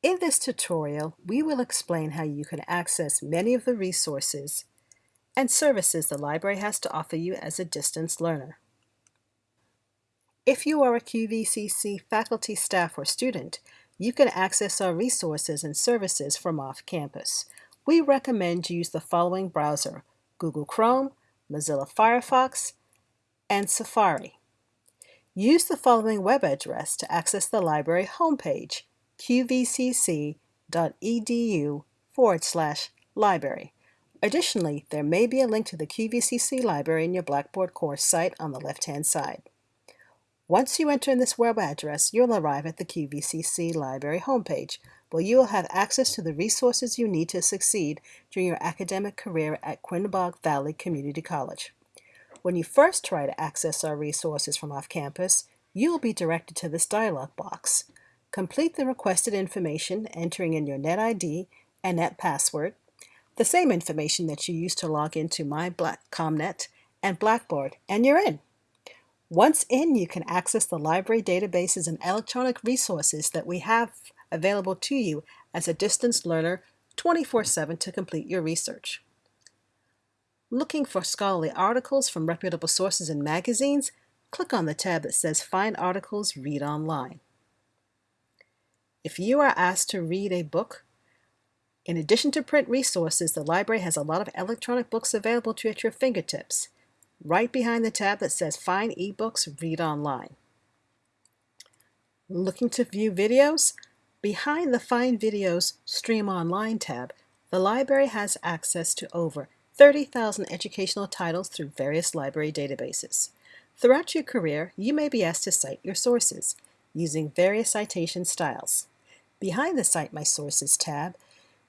In this tutorial, we will explain how you can access many of the resources and services the library has to offer you as a distance learner. If you are a QVCC faculty, staff, or student, you can access our resources and services from off campus. We recommend you use the following browser, Google Chrome, Mozilla Firefox, and Safari. Use the following web address to access the library homepage, qvcc.edu forward slash library. Additionally, there may be a link to the QVCC library in your Blackboard course site on the left-hand side. Once you enter in this web address, you'll arrive at the QVCC library homepage, where you will have access to the resources you need to succeed during your academic career at Quinebaug Valley Community College. When you first try to access our resources from off campus, you will be directed to this dialog box. Complete the requested information, entering in your NetID and net password, the same information that you used to log into My and Blackboard, and you're in. Once in, you can access the library databases and electronic resources that we have available to you as a distance learner 24-7 to complete your research. Looking for scholarly articles from reputable sources and magazines? Click on the tab that says Find Articles, Read Online. If you are asked to read a book, in addition to print resources, the library has a lot of electronic books available to you at your fingertips, right behind the tab that says Find eBooks, Read Online. Looking to view videos? Behind the Find Videos, Stream Online tab, the library has access to over 30,000 educational titles through various library databases. Throughout your career, you may be asked to cite your sources using various citation styles. Behind the Cite My Sources tab,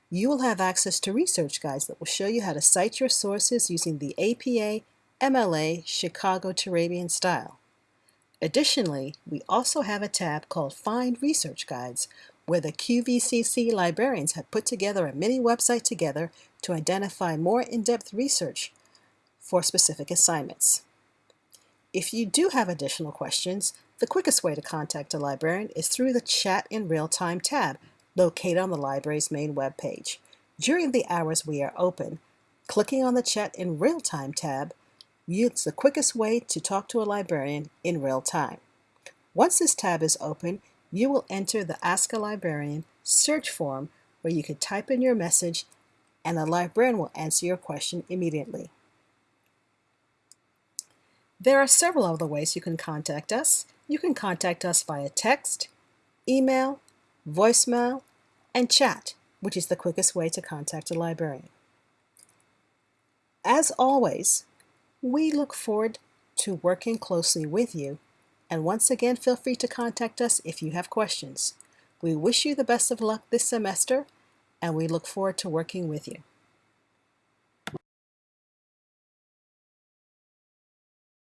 you will have access to research guides that will show you how to cite your sources using the APA MLA Chicago Turabian style. Additionally, we also have a tab called Find Research Guides, where the QVCC librarians have put together a mini website together to identify more in-depth research for specific assignments. If you do have additional questions, the quickest way to contact a librarian is through the Chat in Real Time tab located on the library's main web page. During the hours we are open, clicking on the Chat in Real Time tab yields the quickest way to talk to a librarian in real time. Once this tab is open, you will enter the Ask a Librarian search form where you can type in your message and the librarian will answer your question immediately. There are several other ways you can contact us. You can contact us via text, email, voicemail, and chat, which is the quickest way to contact a librarian. As always, we look forward to working closely with you and once again, feel free to contact us if you have questions. We wish you the best of luck this semester, and we look forward to working with you.